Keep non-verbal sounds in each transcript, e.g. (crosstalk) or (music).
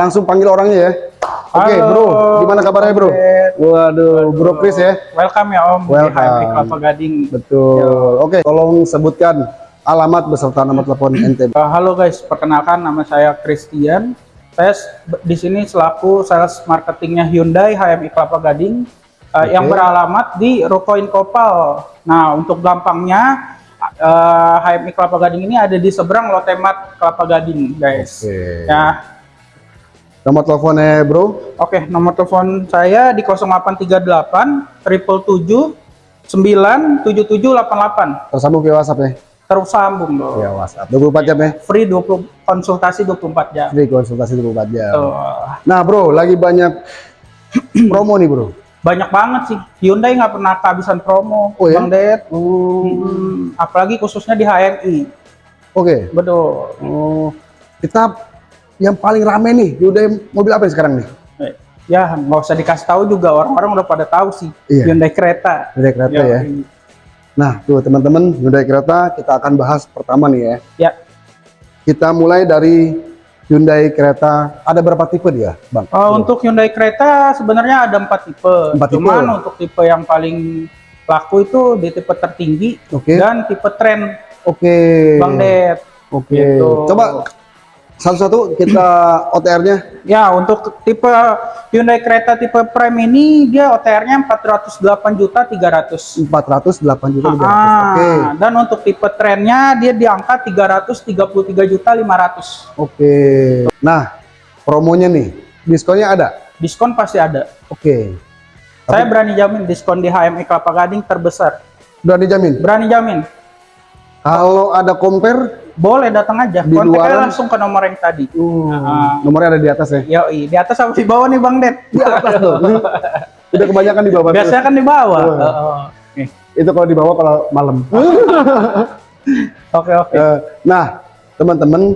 Langsung panggil orangnya ya. Oke, Halo, Bro. Gimana kabarnya, Bro? Waduh, Bro Chris ya. Welcome ya Om Welcome. di Kelapa Gading. Betul. Oke, tolong sebutkan alamat beserta nomor telepon (clears throat) NTB. Uh, halo guys, perkenalkan nama saya Christian. Saya di sini selaku sales marketingnya Hyundai HMI Kelapa Gading uh, yang beralamat di Rukoin Kopal. Nah, untuk gampangnya uh, HMI Kelapa Gading ini ada di seberang Lotemat Kelapa Gading, guys. Oke. Ya, Nomor teleponnya, Bro. Oke, nomor telepon saya di 0838 777 97788. Tersambung via WhatsApp ya. Terus sambung dong. Via WhatsApp. 24 jam ya. Free 20 konsultasi 24 jam. Free konsultasi 24 jam. Tuh. Nah, Bro, lagi banyak (clears throat) promo nih, Bro. Banyak banget sih. Hyundai nggak pernah kehabisan promo, Oh, ya? Bang Ded. Hmm, apalagi khususnya di HMI. Oke. Betul. Oh, kita yang paling rame nih, Hyundai mobil apa sekarang nih? Eh, Ya, nggak usah dikasih tahu juga orang-orang udah pada tahu sih. Iya. Hyundai kereta. Hyundai kereta Yoi. ya. Nah, tuh teman-teman, Hyundai kereta kita akan bahas pertama nih ya. Ya. Kita mulai dari Hyundai kereta. Ada berapa tipe dia, Bang? Uh, untuk Hyundai kereta sebenarnya ada empat tipe. Empat tipe. Cuman untuk tipe yang paling laku itu di tipe tertinggi Oke. dan tipe tren Oke. Bang Ded. Oke. Gitu. Coba satu-satu kita (clears throat) OTR-nya. Ya, untuk tipe Hyundai kereta tipe Prime ini dia OTR-nya 408 juta 300. 408 juta 300. Ah, Oke. dan untuk tipe trennya dia di angka 333 juta 500. Oke. Nah, promonya nih, diskonnya ada. Diskon pasti ada. Oke. Saya berani jamin diskon di HMI Kelapa Gading terbesar. Udah dijamin. Berani jamin. Kalau ada compare, Boleh datang aja. Di Kontak aja luaran? langsung ke nomor yang tadi. Ah. nomornya ada di atas ya. Yoi, di atas apa di bawah nih Bang Det? (laughs) Di atas tuh. Udah kebanyakan di bawah. Biasanya kan di bawah. Oh. Heeh. Nih, Itu kalau di bawah kalau malam. (laughs) Oke oke. Eh, nah, teman-teman,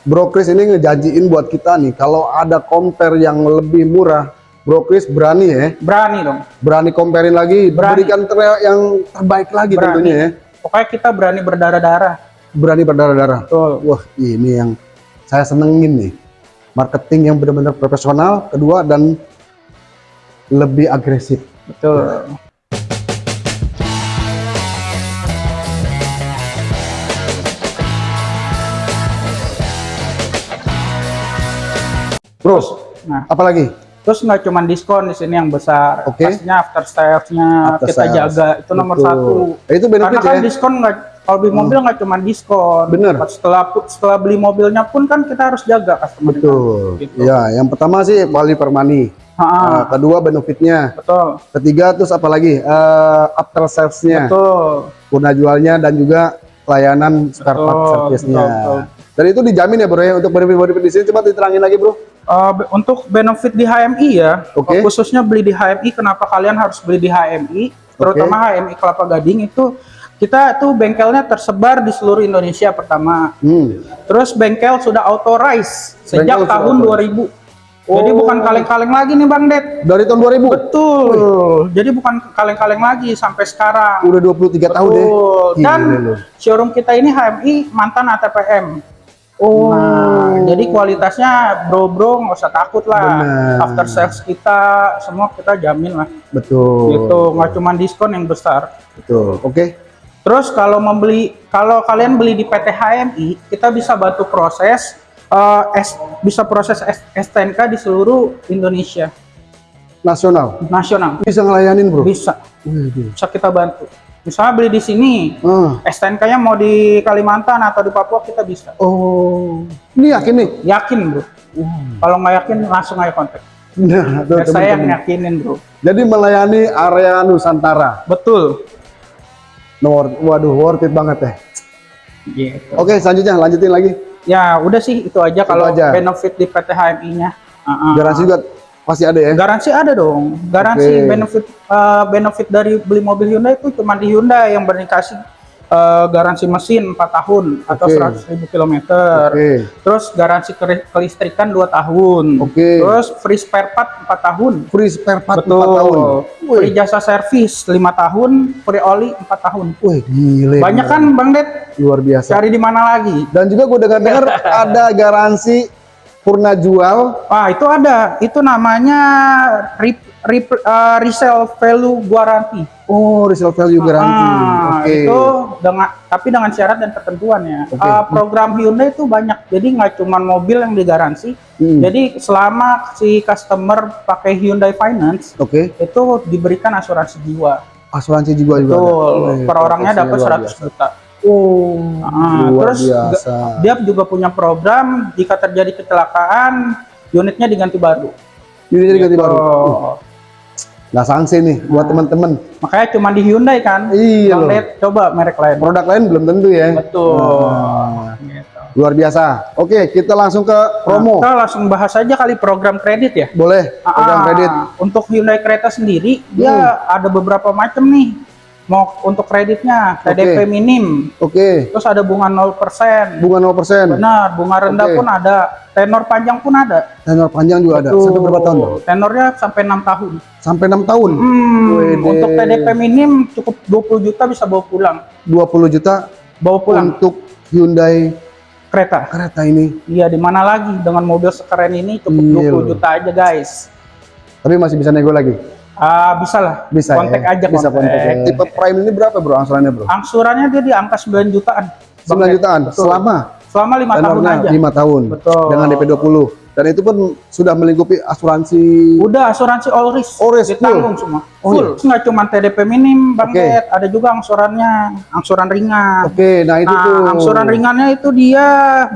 Bro Chris ini ngejanjiin buat kita nih, kalau ada compare yang lebih murah, Bro Chris berani ya, Berani dong. berani comparein lagi, Berani. berikan yang terbaik lagi Berani. tentunya ya, Pokoknya kita berani berdarah-darah. Berani berdarah-darah. Betul. Wah, ini yang saya senengin nih, marketing yang benar-benar profesional, kedua dan lebih agresif. Betul. Terus, Nah, apalagi? terus nggak cuma diskon di sini yang besar. Oke. Pastinya after sales-nya kita sales. jaga itu nomor Betul. satu. Eh, Itu benefit Karena kan ya. diskon nggak kalau beli mobil nggak cuma diskon. Bener. Setelah setelah beli mobilnya pun kan kita harus jaga customer. Betul. Gitu. Ya, yang pertama sih value per money. Ha, Nah, kedua benefitnya. betul. Ketiga terus apa lagi? Eh, after sales-nya, Betul. guna jualnya dan juga layanan spare part service-nya. Dan itu dijamin ya bro ya untuk benefit-benefit di sini. Coba diterangin lagi bro. Uh, be- untuk benefit di HMI ya, Oke. khususnya beli di HMI, kenapa kalian harus beli di HMI? Terutama HMI Kelapa Gading itu kita tuh bengkelnya tersebar di seluruh Indonesia pertama. Hmm. Terus bengkel sudah authorize sejak Bengkel tahun authorize. 2000. Jadi Oh. bukan kaleng-kaleng lagi nih Bang Det. Dari tahun 2000. Betul. Jadi bukan kaleng-kaleng lagi sampai sekarang. Udah 23 tahun deh. Betul. Dan Gila showroom kita ini HMI mantan ATPM. Oh. Nah, jadi kualitasnya bro-bro nggak usah takut lah. Benar. After sales kita semua kita jamin lah. Betul. Gitu, nggak cuma diskon yang besar. Betul. Oke. Terus kalau membeli, kalau kalian beli di PT HMI, kita bisa bantu proses, eh, S- bisa proses S- STNK di seluruh Indonesia, Nasional. nasional. Bisa ngelayanin bro. Bisa, bisa kita bantu. Misalnya beli di sini, Ah. STNK-nya mau di Kalimantan atau di Papua kita bisa. Oh. Ini yakin nih? Yakin bro. Kalau nggak yakin langsung aja kontak. Nah, tuh, Biar saya yang yakinin bro. Jadi melayani area Nusantara. Betul. Nomor, waduh, worth it banget ya. Gitu. Oke, selanjutnya lanjutin lagi. Ya udah sih itu aja kalau aja. benefit di PT HMI-nya. Uh-uh. Garansi juga pasti ada ya. Garansi ada dong. Garansi Oke. benefit eh, benefit dari beli mobil Hyundai itu cuma di Hyundai yang berdikasih eh, garansi mesin 4 tahun atau Oke. 100 ribu kilometer. Oke. Terus garansi ke- kelistrikan 2 tahun. Oke. Terus free spare part 4 tahun. Free spare part 4 Betul. tahun. Free jasa servis 5 tahun, free oli 4 tahun. Wih, gile. Banyak kan Bang Det? Luar biasa. Cari di mana lagi? Dan juga gue dengar-dengar (laughs) ada garansi purna jual. Wah, itu ada. Itu namanya re, re, uh, resale value guarantee. Oh, resale value guarantee. Ah, Oke. Itu dengan tapi dengan syarat dan ketentuan ya. Oke. Uh, program Hyundai itu banyak. Jadi nggak cuma mobil yang digaransi. Hmm. Jadi selama si customer pakai Hyundai Finance Oke. itu diberikan asuransi jiwa. Asuransi jiwa juga ada. Betul. Wih, Per orangnya dapat profesinya luar 100 biasa. juta. Oh, Ah, luar terus biasa. Dia juga punya program jika terjadi kecelakaan unitnya diganti baru. Ini jadi ganti Gitu. baru. Uh, Nggak sanksi nih buat teman-teman. Makanya cuma di Hyundai kan. Iya loh. Coba merek lain. Produk lain belum tentu ya. Betul. Ah, Gitu. luar biasa. Oke, kita langsung ke promo. Nah, kita langsung bahas aja kali program kredit ya. Boleh program Ah, kredit. Untuk Hyundai Creta sendiri, dia Hmm. ada beberapa macam nih. Mau untuk kreditnya, TDP Oke. minim, Oke, terus ada bunga 0%. bunga 0%. Benar, bunga rendah Oke. pun ada, tenor panjang pun ada. Tenor panjang juga ada. Sampai berapa tahun? Tenornya sampai 6 tahun. Sampai 6 tahun. Hmm, Wede. untuk TDP minim cukup 20 juta bisa bawa pulang. 20 juta Bawa pulang untuk Hyundai kereta. kereta ini. Iya, di mana lagi dengan mobil sekeren ini cukup Iya 20 loh. juta aja, guys. Tapi masih bisa nego lagi. Ah, bisa lah. Bisa kontak ya? aja Bisa kontak. ya. Tipe Prime ini berapa, Bro? Angsurannya, Bro? Angsurannya dia di angka 9 jutaan. Bang 9 Ded. jutaan Betul. selama selama 5 tahun aja. 5 tahun. Betul. Dengan DP 20. Dan itu pun sudah melingkupi asuransi Udah asuransi all risk. All risk, ditanggung semua. Oh, full. Terus nggak cuma TDP minim, Bang Oke. Ded, ada juga angsurannya, angsuran ringan. Oke, nah itu nah, tuh. angsuran ringannya itu dia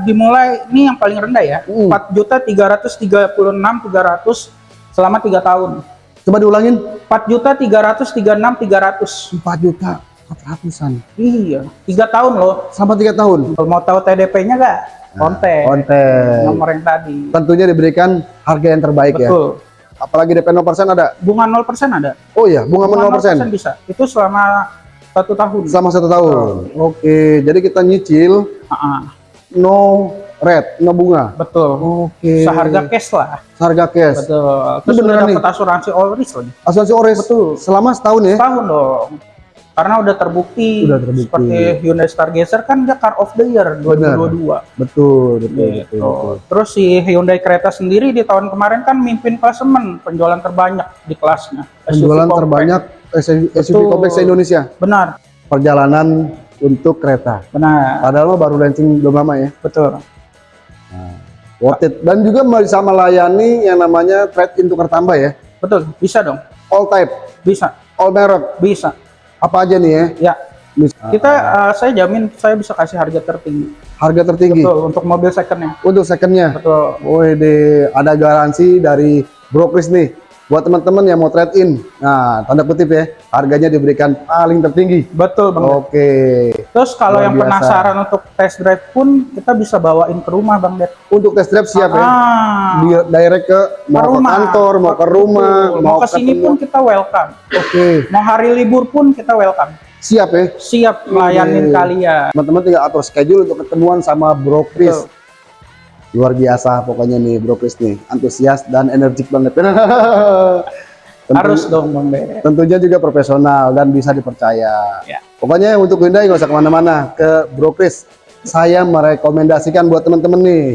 dimulai ini yang paling rendah ya. Hmm. Empat juta tiga ratus tiga puluh enam tiga ratus selama tiga tahun. Coba diulangin. Empat juta tiga ratus tiga enam tiga ratus. 4 juta 400-an. Iya, tiga tahun loh. Selama 3 tahun. Kalau mau tahu TDP-nya nggak? Kontek. Konten. Nomor yang tadi. Tentunya diberikan harga yang terbaik ya. Betul. Apalagi DP 0% ada. Bunga 0% ada. Oh iya, bunga, Bunga 0%. bisa. Itu selama satu tahun. Selama satu tahun. Oke, jadi kita nyicil Ah, ah, no rate, no bunga. betul. Oke. Seharga cash lah. Harga cash. Betul. Terus beneran udah nih? dapat asuransi all risk lagi. Asuransi Ores. Betul. Selama setahun ya. Setahun dong. Karena udah terbukti, Udah terbukti. seperti Hyundai Stargazer kan dia car of the year 2022. Betul, betul, betul, Gitu. betul. Terus si Hyundai Creta sendiri di tahun kemarin kan mimpin klasemen penjualan terbanyak di kelasnya. SUV Penjualan compact. terbanyak SUV, SUV Betul. kompleks se-Indonesia. Benar, Perjalanan untuk kereta. benar, Padahal mah baru launching belum lama ya. betul. Worth it. Dan juga bisa melayani yang namanya trade-in tukar tambah ya. Betul, bisa dong. All type, Bisa, all merek. bisa. Apa aja nih ya? Ya, Bisa. kita eh, saya jamin saya bisa kasih harga tertinggi. Harga tertinggi Betul, untuk mobil secondnya. untuk secondnya. Betul. Wede, ada garansi dari Brokris nih. Buat teman-teman yang mau trade in. Nah, tanda kutip ya, harganya diberikan paling tertinggi. Betul, Bang. Oke. Terus kalau Luar yang biasa. penasaran untuk test drive pun kita bisa bawain ke rumah, Bang Det. Untuk test drive siap ya. Ah, Di direct ke mau ke kantor, mau ke rumah, Betul. mau, ke sini pun kita welcome. Oke, Mau hari libur pun kita welcome. siap ya. Siap melayanin Oke. kalian. Teman-teman tinggal atur schedule untuk ketemuan sama Bro Chris. Betul. Luar biasa pokoknya nih Bro Chris nih, antusias dan energik banget. (laughs) Tentu- Harus dong, Bang. Tentunya juga profesional dan bisa dipercaya. Ya. Pokoknya untuk Hyundai nggak usah ke mana-mana ke Bro Chris. Saya merekomendasikan buat teman-teman nih.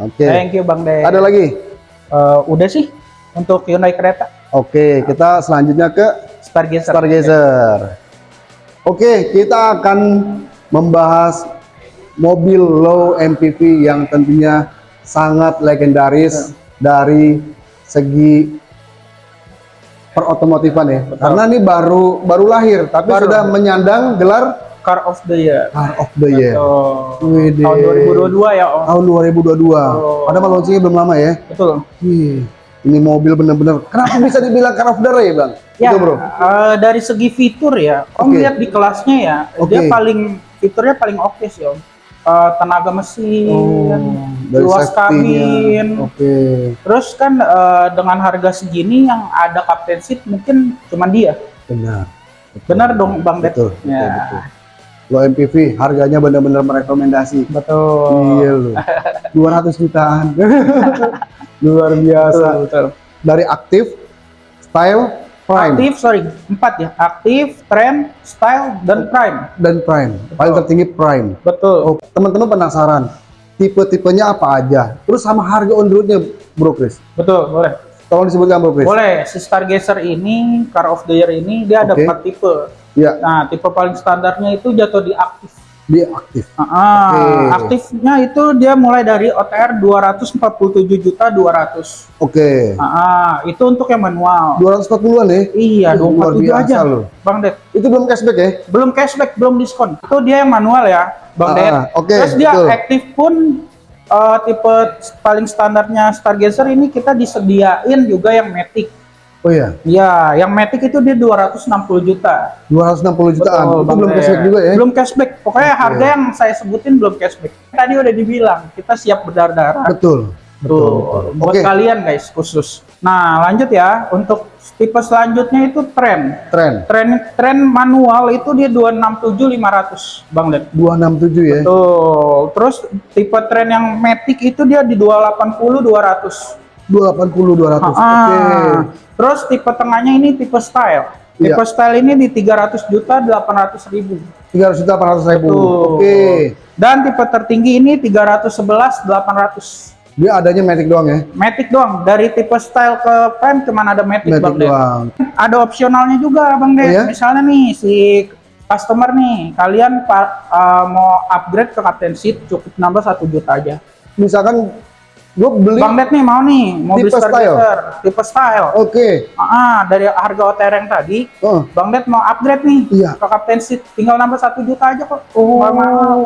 Oke. Thank you, Bang Det. Ada lagi? Eh, udah sih untuk Hyundai Creta. Oke, kita selanjutnya ke Stargazer. Stargazer. Oke, kita akan membahas mobil low MPV yang tentunya sangat legendaris dari segi perotomotifan ya. Karena ini baru baru lahir, tapi Baru sudah lahir. menyandang gelar Car of the Year. Car of the Year Wede. tahun 2022 ya, Om. tahun 2022. Oh. Padahal launchingnya belum lama ya. Betul. Wih, ini mobil bener-bener. Kenapa bisa dibilang Car of the Year, Bang? Ya, Itu, Bro. eh, dari segi fitur ya, Om Oke. lihat di kelasnya ya, Oke. dia paling fiturnya paling oke sih Om. Eh, tenaga mesin, luas safety-nya. kabin, Oke. terus kan eh, dengan harga segini yang ada captain seat mungkin cuma dia. Benar. Benar dong Bang Det? Betul, betul, Ya. betul. Low MPV harganya benar-benar merekomendasi. Betul. Iya loh. 200 jutaan. (laughs) Luar biasa. Betul, betul. Dari aktif, style, prime Aktif, sorry, empat ya. Aktif, trend, style, dan prime. dan prime. Paling tertinggi prime. Betul. Oh, teman-teman penasaran. tipe-tipenya apa aja. Terus sama harga on roadnya, Bro Chris. Betul, boleh. Tolong disebutkan Bro Chris. Boleh. Si Stargazer ini, Car of the Year ini, dia ada empat tipe. Ya, Nah, tipe paling standarnya itu jatuh di aktif. Dia aktif. Ah, ah, Oke. aktifnya itu dia mulai dari OTR 247 juta 200. Oke. Ah, ah, itu untuk yang manual. 240-an ya? Iya, Luar 247 biasa aja. loh. Bang Det. Itu belum cashback ya? Belum cashback, belum diskon. Itu dia yang manual ya, Bang Ah, Det. ah, oke, Terus dia betul. aktif pun eh, tipe paling standarnya Stargazer ini kita disediain juga yang Matic. Oh iya, Ya, yang Matic itu dia 260 juta. 260 jutaan. Betul, itu belum cashback juga ya? Belum cashback. Pokoknya harga yang saya sebutin belum cashback. Tadi udah dibilang, kita siap berdarah-darah. Betul. Tuh, buat Oke. kalian guys khusus. Nah, lanjut ya. Untuk tipe selanjutnya itu tren. Tren. Tren tren manual itu dia 267 500, Bang Led. 267 ya? Tuh, terus tipe tren yang Matic itu dia di 280 200. 280 200. Oke. Ah. Terus tipe tengahnya ini tipe style. Tipe Iya. style ini di 300 juta 800 ribu. 300 juta 800 ribu. Oke. Dan tipe tertinggi ini 311 800. Dia adanya Matic doang ya? Matic doang. Dari tipe style ke prime cuman ada Matic, Matic Bang doang. Ada opsionalnya juga Bang Ded. Oh, ya? Misalnya nih si customer nih, kalian uh, mau upgrade ke Captain Seat cukup nambah 1 juta aja. Misalkan gue beli Bang Ded nih mau nih mobil Tipe Stargazer, tipe style. Oke. Ah, dari harga OTR yang tadi, Oh. Bang Ded mau upgrade nih Iya. ke Captain Seat, tinggal nambah 1 juta aja kok. Oh,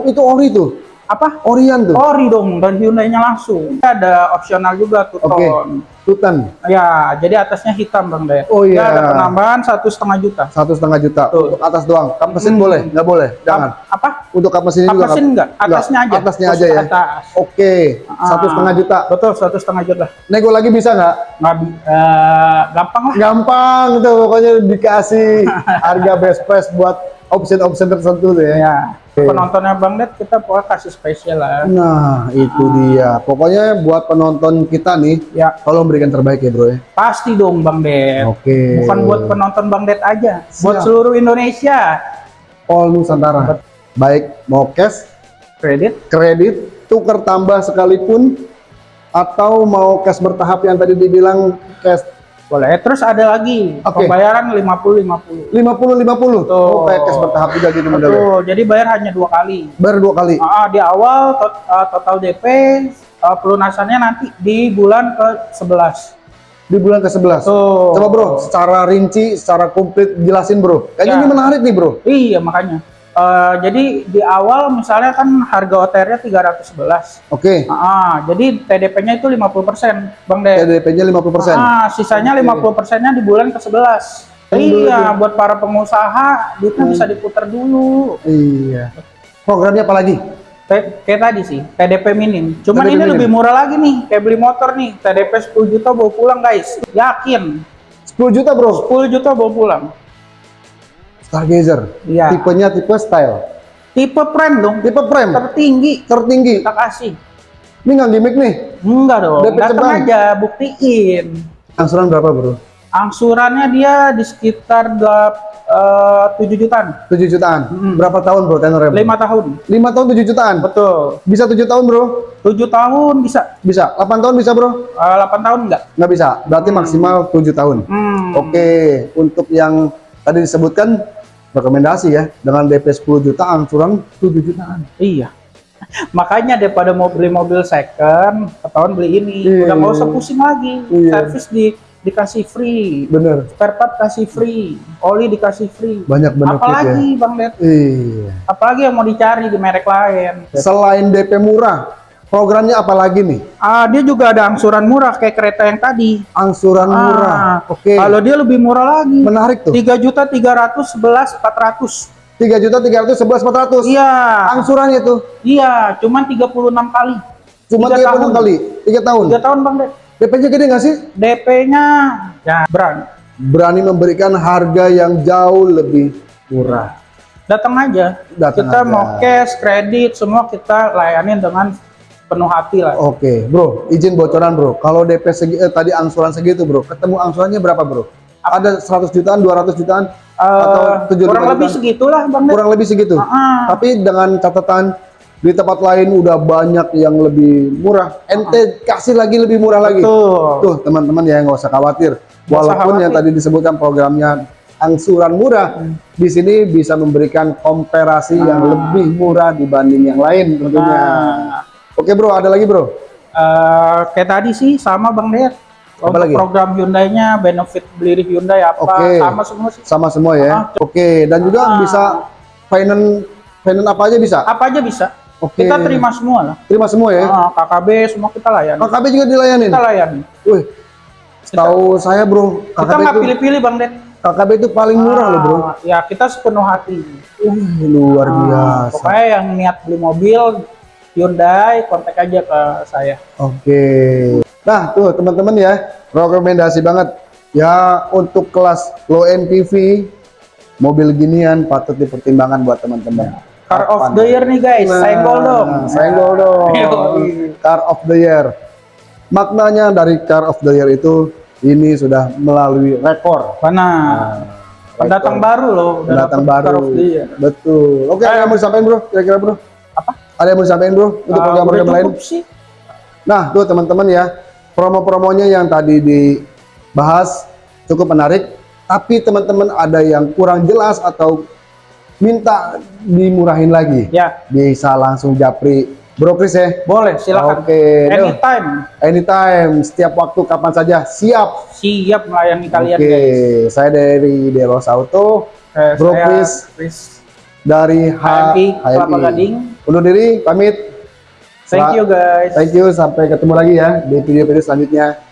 itu ori tuh. Apa? Orian tuh. Ori dong dan Hyundai-nya langsung. Ada opsional juga tuh Oke. ton. Tutan. Ya, jadi atasnya hitam bang Ded. Oh, iya. ada penambahan satu setengah juta. Satu setengah juta. Tuh. Untuk atas doang. Kap mesin Hmm. boleh? Nggak boleh? Jangan. Ap- Apa? Untuk kap mesin juga. Kap mesin kap- enggak? Atasnya aja. Atasnya aja ya. Atas. Oke. Satu Ah, setengah juta. Betul, satu setengah juta. Nego lagi bisa nggak? Nggak, eh, gampang lah. Gampang tuh pokoknya dikasih harga best price buat option-option tertentu tuh ya. Ya, penontonnya bang Ded kita pokoknya kasih spesial lah. Nah, itu dia. Pokoknya buat penonton kita nih, Ya, tolong berikan terbaik ya, Bro ya. pasti dong bang Ded. Oke. Bukan buat penonton bang Ded aja, buat Siap. seluruh Indonesia. All Nusantara. Baik mau cash, Kredit, kredit, tukar tambah sekalipun atau mau cash bertahap yang tadi dibilang cash boleh. Terus ada lagi Oke. pembayaran 50-50. 50 50. Oh, kayak cash bertahap juga gitu modelnya. Betul, jadi bayar hanya dua kali. Baru dua kali. Ah, di awal tot- ah, total DP ah, pelunasannya nanti di bulan ke 11. Di bulan ke-11. Tuh. Coba bro, secara rinci, secara komplit jelasin bro. Kayaknya Ya. ini menarik nih bro. Iya, makanya. Eh, jadi di awal misalnya kan harga OTR-nya 311. Oke, Ah, jadi TDP-nya itu 50%, Bang De. TDP-nya 50%. Ah, sisanya 50%-nya di bulan ke-11. Hmm, Iya, buat para pengusaha duitnya bisa diputar dulu. Iya. Programnya apa lagi? Kayak, kayak tadi sih, TDP minim. Cuman TDP ini minim. lebih murah lagi nih, kayak beli motor nih, TDP 10 juta bawa pulang guys. Yakin, 10 juta bro. 10 juta bawa pulang. Stargazer. Iya. Tipenya tipe style. Tipe prime dong, Tipe prem. tertinggi. Tertinggi. Kita kasih. Ini nggak gimmick nih. Enggak dong, datang aja, buktiin. Angsuran berapa bro? Angsurannya dia di sekitar delap, eh, 7 jutaan. 7 jutaan. Mm-mm. Berapa tahun bro tenornya? 5 tahun. 5 tahun 7 jutaan. Betul. Bisa 7 tahun bro? 7 tahun bisa. Bisa. 8 tahun bisa bro? Eh, 8 tahun enggak? Nggak bisa. Berarti maksimal 7 tahun. Hmm. Oke. Untuk yang tadi disebutkan rekomendasi ya dengan DP 10 juta angsuran 7 jutaan. Iya. (laughs) Makanya daripada mau beli mobil second, ketahuan beli ini. Iya. Udah nggak usah pusing lagi. Iya. Servis di dikasih free. Bener. Spare part kasih free. Oli dikasih free. Banyak benefit Apalagi ya. Bang Ded? Iya. Apalagi yang mau dicari di merek lain. Selain DP murah, programnya apa lagi nih? Ah, dia juga ada angsuran murah kayak kereta yang tadi. Angsuran murah. Ah, Oke. Kalau dia lebih murah lagi. Menarik tuh. Tiga juta tiga ratus sebelas empat ratus. 3 juta 311 400. Iya, Angsurannya tuh iya, cuman 36 kali. cuma Tiga 36 tahun. kali, 3 tahun. Tiga tahun bang Ded. DP-nya gede nggak sih? DP-nya ya berani. Berani memberikan harga yang jauh lebih murah. Datang aja. Datang kita aja. mau cash, kredit, semua kita layanin dengan penuh hati lah. Oke, bro, izin bocoran bro. Kalau DP segi, eh, tadi angsuran segitu bro, ketemu angsurannya berapa bro? Ada 100 jutaan, 200 jutaan, Eh, atau 75 kurang lebih jutaan? segitulah bang kurang lebih segitu. Ah, Tapi dengan catatan di tempat lain udah banyak yang lebih murah. Ente kasih lagi lebih murah lagi. Tuh. Tuh teman-teman ya nggak usah khawatir. Usah Walaupun yang khawatir. tadi disebutkan programnya angsuran murah, di sini bisa memberikan komparasi yang lebih murah dibanding yang lain tentunya. Nah, Oke bro, ada lagi bro? eh, kayak tadi sih sama Bang Ded. Apa lagi? program Hyundai-nya, benefit beli di Hyundai apa, Oke. sama semua sih. Sama semua ya. Ah. Oke, dan juga Ah. bisa finance finance apa aja bisa? Apa aja bisa. Oke. Kita terima semua lah. Terima semua ya. Ah, KKB semua kita layani. KKB juga dilayanin. Kita layani. Wih, tahu saya bro, Kita KKB nggak itu pilih-pilih Bang Ded. KKB itu paling murah loh bro. Ah, Ya kita sepenuh hati. Wih, luar Ah, biasa. Pokoknya yang niat beli mobil Hyundai, kontak aja ke saya. Oke. Nah, tuh teman-teman ya, rekomendasi banget. Ya, untuk kelas low MPV, mobil ginian patut dipertimbangkan buat teman-teman. Car of the year nih guys, Nah, senggol dong. Senggol dong. Yoi. Car of the year. Maknanya dari Car of the year itu ini sudah melalui rekor. Mana? Pendatang baru loh, Pendatang baru. Betul. Oke, ada yang mau disampaikan bro? Kira-kira bro? Ada yang mau disampaikan bro? Untuk program-program udah lain? sih. Nah, tuh teman-teman ya, promo-promonya yang tadi dibahas cukup menarik, tapi teman-teman ada yang kurang jelas atau minta dimurahin lagi, Ya, bisa langsung japri Bro Chris ya. boleh silakan. Oke, duh. Anytime anytime, setiap waktu, kapan saja, siap. siap melayani kalian Oke, guys. saya dari Deros Auto, Eh, Bro. Chris dari HMI Kelapa Gading. Undur diri, pamit. Thank you guys. Thank you, sampai ketemu lagi ya di video-video selanjutnya.